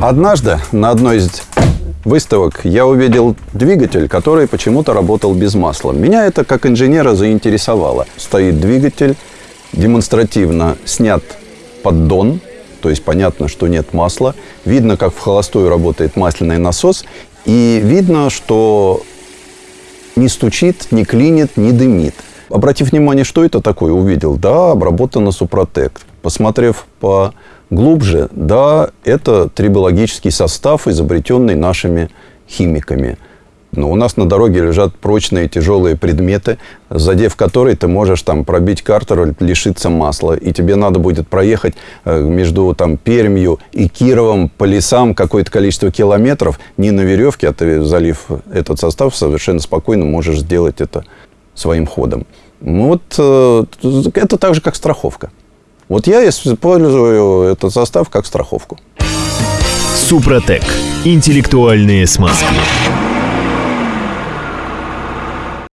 Однажды на одной из выставок я увидел двигатель, который почему-то работал без масла. Меня это как инженера заинтересовало. Стоит двигатель, демонстративно снят поддон, то есть понятно, что нет масла. Видно, как в холостую работает масляный насос. И видно, что не стучит, не клинит, не дымит. Обратив внимание, что это такое, увидел, да, обработано Супротек. Посмотрев поглубже, да, это трибологический состав, изобретенный нашими химиками. Но у нас на дороге лежат прочные тяжелые предметы, задев которые ты можешь там пробить картер, лишиться масла. И тебе надо будет проехать э, между там Пермью и Кировом по лесам какое-то количество километров не на веревке, а ты, залив этот состав, совершенно спокойно можешь сделать это своим ходом. Ну вот э, это так же, как страховка. Вот я использую этот состав как страховку. Супротек. Интеллектуальные смазки.